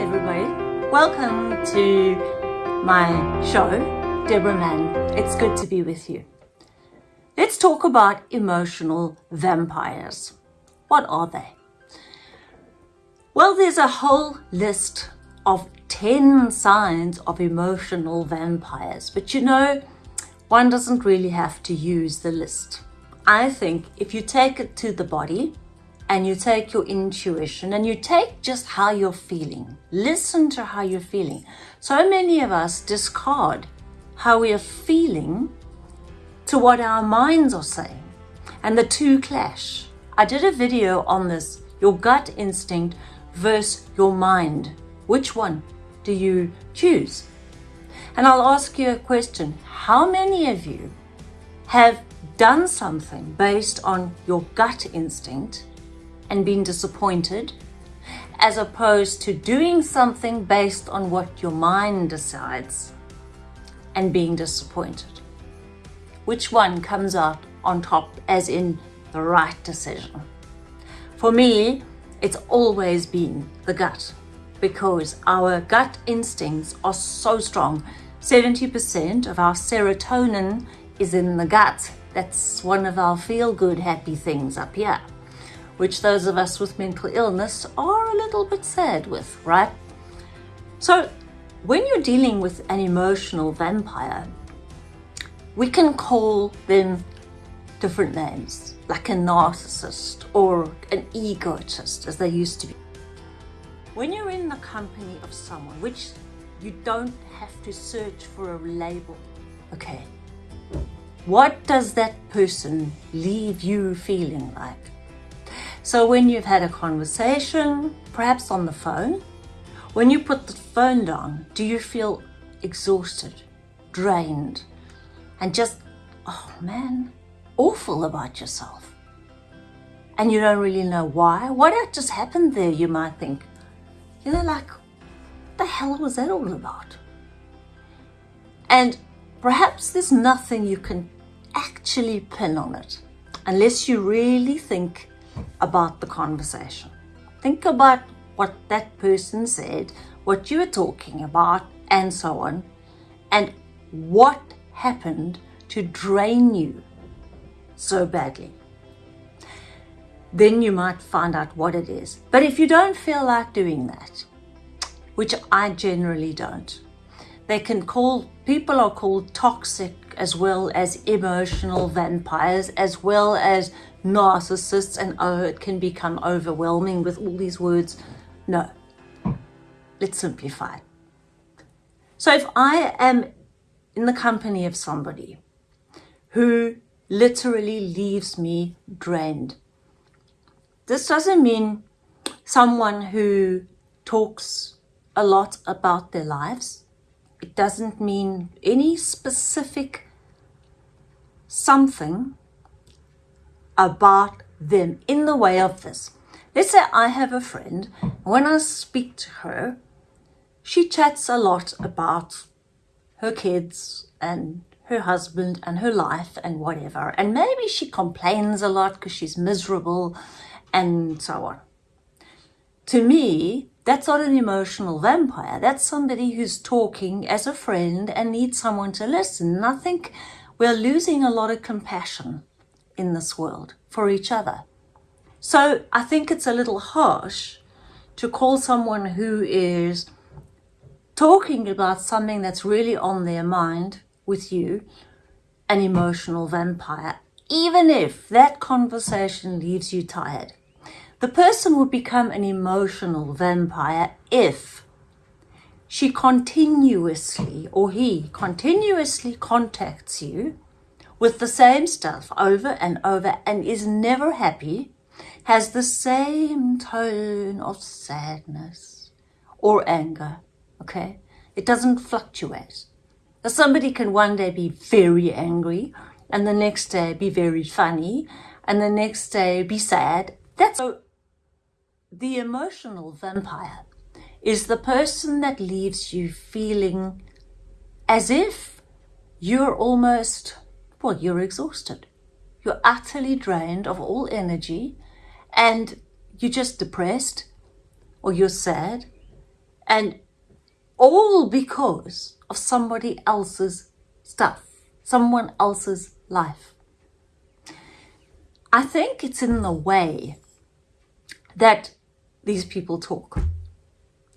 everybody. Welcome to my show, Deborah Mann. It's good to be with you. Let's talk about emotional vampires. What are they? Well, there's a whole list of 10 signs of emotional vampires, but you know, one doesn't really have to use the list. I think if you take it to the body, and you take your intuition and you take just how you're feeling. Listen to how you're feeling. So many of us discard how we are feeling to what our minds are saying, and the two clash. I did a video on this your gut instinct versus your mind. Which one do you choose? And I'll ask you a question How many of you have done something based on your gut instinct? And being disappointed as opposed to doing something based on what your mind decides and being disappointed. Which one comes out on top as in the right decision? For me, it's always been the gut because our gut instincts are so strong. 70% of our serotonin is in the gut. That's one of our feel good happy things up here which those of us with mental illness are a little bit sad with, right? So when you're dealing with an emotional vampire, we can call them different names, like a narcissist or an egotist, as they used to be. When you're in the company of someone, which you don't have to search for a label, okay, what does that person leave you feeling like? So when you've had a conversation, perhaps on the phone, when you put the phone down, do you feel exhausted, drained, and just, oh man, awful about yourself? And you don't really know why? What just happened there, you might think. You know, like, the hell was that all about? And perhaps there's nothing you can actually pin on it unless you really think about the conversation. Think about what that person said, what you were talking about, and so on, and what happened to drain you so badly. Then you might find out what it is. But if you don't feel like doing that, which I generally don't, they can call, people are called toxic as well as emotional vampires, as well as narcissists, and oh, it can become overwhelming with all these words. No, let's simplify. So if I am in the company of somebody who literally leaves me drained, this doesn't mean someone who talks a lot about their lives it doesn't mean any specific something about them in the way of this. Let's say I have a friend, when I speak to her, she chats a lot about her kids and her husband and her life and whatever. And maybe she complains a lot because she's miserable and so on. To me, that's not an emotional vampire. That's somebody who's talking as a friend and needs someone to listen. And I think we're losing a lot of compassion in this world for each other. So I think it's a little harsh to call someone who is talking about something that's really on their mind with you an emotional vampire, even if that conversation leaves you tired. The person would become an emotional vampire if she continuously or he continuously contacts you with the same stuff over and over and is never happy, has the same tone of sadness or anger, okay? It doesn't fluctuate. Now, Somebody can one day be very angry and the next day be very funny and the next day be sad. That's so the emotional vampire is the person that leaves you feeling as if you're almost, well, you're exhausted. You're utterly drained of all energy and you're just depressed or you're sad And all because of somebody else's stuff, someone else's life. I think it's in the way that these people talk.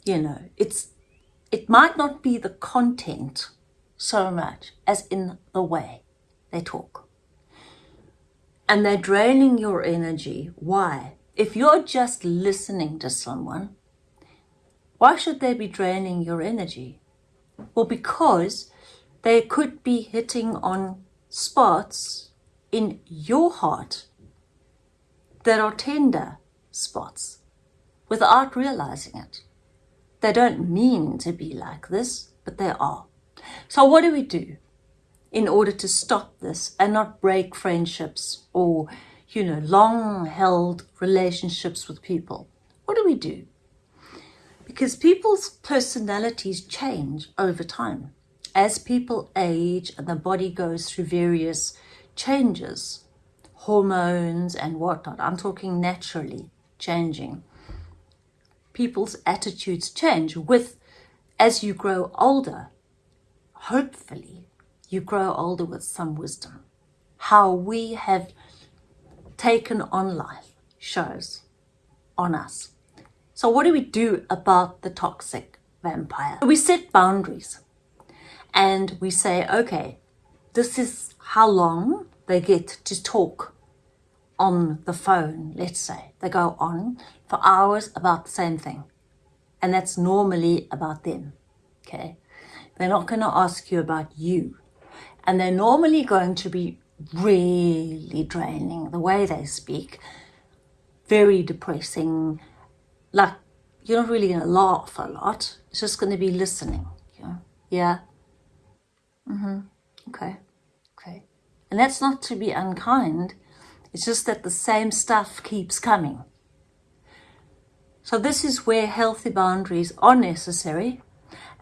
You know, it's it might not be the content so much as in the way they talk. And they're draining your energy. Why? If you're just listening to someone, why should they be draining your energy? Well, because they could be hitting on spots in your heart that are tender spots without realizing it. They don't mean to be like this, but they are. So what do we do in order to stop this and not break friendships or, you know, long held relationships with people? What do we do? Because people's personalities change over time. As people age and the body goes through various changes, hormones and whatnot, I'm talking naturally changing. People's attitudes change with, as you grow older, hopefully you grow older with some wisdom. How we have taken on life shows on us. So what do we do about the toxic vampire? We set boundaries and we say, okay, this is how long they get to talk on the phone, let's say. They go on for hours about the same thing. And that's normally about them, okay? They're not going to ask you about you. And they're normally going to be really draining the way they speak, very depressing, like you're not really going to laugh a lot. It's just going to be listening. Yeah. Yeah. Mm-hmm. Okay. Okay. And that's not to be unkind. It's just that the same stuff keeps coming. So this is where healthy boundaries are necessary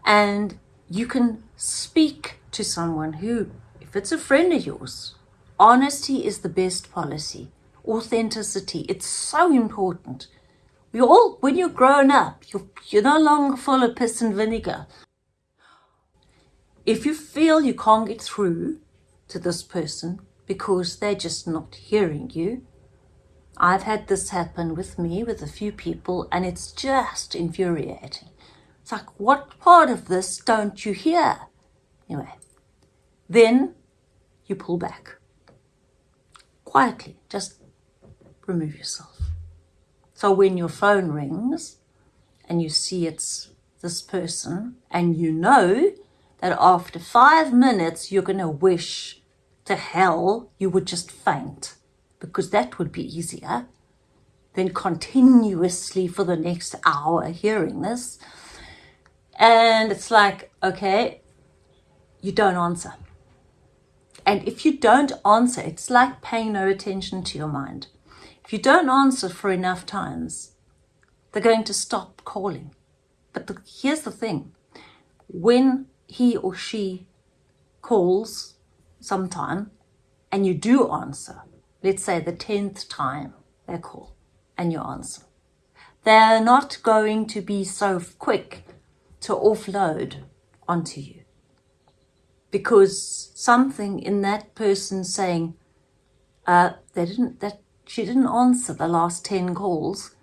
and you can speak to someone who, if it's a friend of yours, honesty is the best policy. Authenticity, it's so important. We all, when you're grown up, you're, you're no longer full of piss and vinegar. If you feel you can't get through to this person because they're just not hearing you, I've had this happen with me, with a few people, and it's just infuriating. It's like, what part of this don't you hear? Anyway, then you pull back. Quietly, just remove yourself. So when your phone rings and you see it's this person and you know that after five minutes you're going to wish to hell you would just faint because that would be easier than continuously for the next hour hearing this. And it's like, okay, you don't answer. And if you don't answer, it's like paying no attention to your mind. If you don't answer for enough times, they're going to stop calling. But the, here's the thing. When he or she calls sometime and you do answer, let's say the 10th time they call and you answer, they're not going to be so quick to offload onto you because something in that person saying uh, they didn't that she didn't answer the last 10 calls.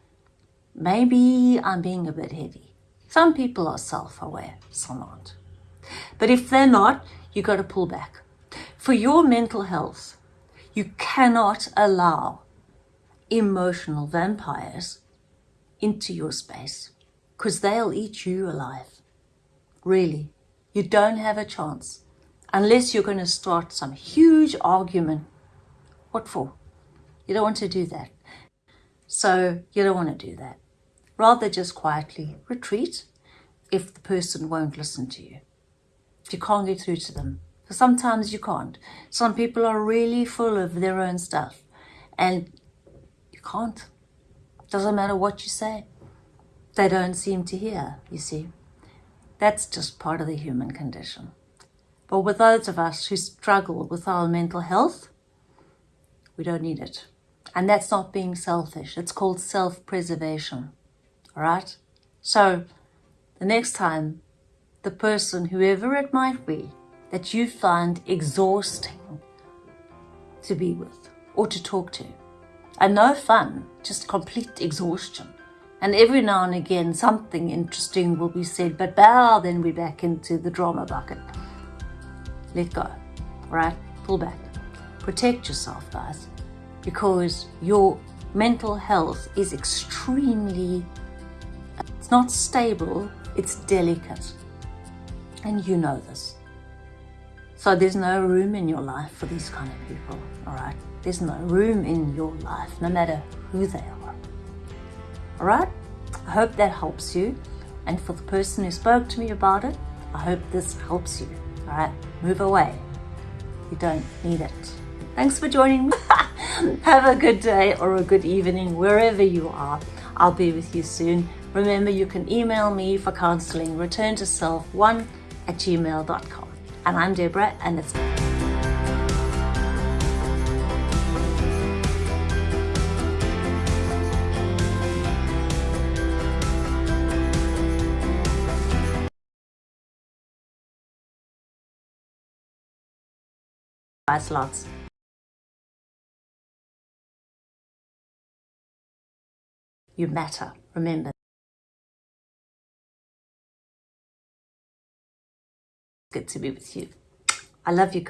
Maybe I'm being a bit heavy. Some people are self-aware, some aren't. But if they're not, you got to pull back. For your mental health, you cannot allow emotional vampires into your space because they'll eat you alive. Really, you don't have a chance unless you're going to start some huge argument. What for? You don't want to do that. So you don't want to do that. Rather just quietly retreat if the person won't listen to you. If you can't get through to them. Sometimes you can't. Some people are really full of their own stuff and you can't. Doesn't matter what you say. They don't seem to hear, you see. That's just part of the human condition. But with those of us who struggle with our mental health, we don't need it. And that's not being selfish. It's called self-preservation. All right? So the next time the person, whoever it might be, that you find exhausting to be with or to talk to. And no fun, just complete exhaustion. And every now and again, something interesting will be said, but bow, then we're back into the drama bucket. Let go, right? Pull back. Protect yourself, guys, because your mental health is extremely, it's not stable, it's delicate. And you know this. So there's no room in your life for these kind of people, all right? There's no room in your life, no matter who they are. All right? I hope that helps you. And for the person who spoke to me about it, I hope this helps you. All right? Move away. You don't need it. Thanks for joining me. Have a good day or a good evening wherever you are. I'll be with you soon. Remember, you can email me for counseling, return to self1 at gmail.com. And I'm Deborah, and it's Bye, lots. You matter, remember. Good to be with you. I love you guys.